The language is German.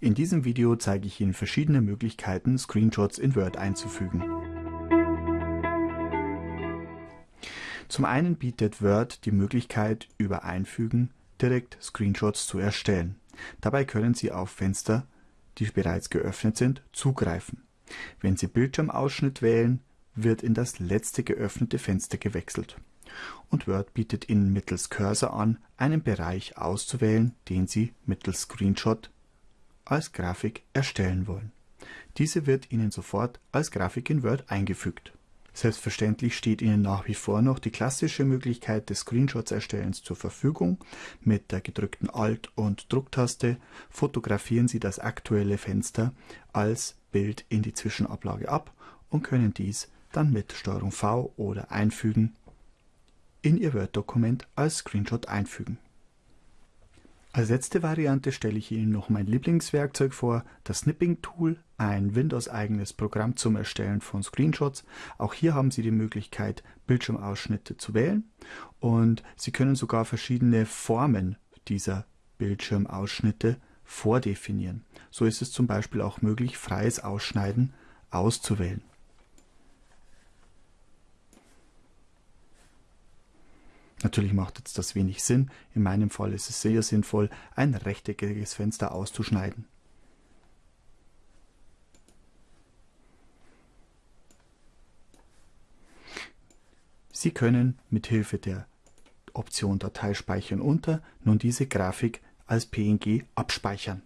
In diesem Video zeige ich Ihnen verschiedene Möglichkeiten, Screenshots in Word einzufügen. Zum einen bietet Word die Möglichkeit, über Einfügen direkt Screenshots zu erstellen. Dabei können Sie auf Fenster, die bereits geöffnet sind, zugreifen. Wenn Sie Bildschirmausschnitt wählen, wird in das letzte geöffnete Fenster gewechselt. Und Word bietet Ihnen mittels Cursor an, einen Bereich auszuwählen, den Sie mittels Screenshot als Grafik erstellen wollen. Diese wird Ihnen sofort als Grafik in Word eingefügt. Selbstverständlich steht Ihnen nach wie vor noch die klassische Möglichkeit des Screenshots-Erstellens zur Verfügung. Mit der gedrückten Alt- und Drucktaste fotografieren Sie das aktuelle Fenster als Bild in die Zwischenablage ab und können dies dann mit STRG V oder Einfügen in Ihr Word-Dokument als Screenshot einfügen. Als letzte Variante stelle ich Ihnen noch mein Lieblingswerkzeug vor, das Snipping Tool, ein Windows-eigenes Programm zum Erstellen von Screenshots. Auch hier haben Sie die Möglichkeit, Bildschirmausschnitte zu wählen und Sie können sogar verschiedene Formen dieser Bildschirmausschnitte vordefinieren. So ist es zum Beispiel auch möglich, freies Ausschneiden auszuwählen. Natürlich macht jetzt das wenig Sinn. In meinem Fall ist es sehr sinnvoll, ein rechteckiges Fenster auszuschneiden. Sie können mit Hilfe der Option Datei speichern unter nun diese Grafik als PNG abspeichern.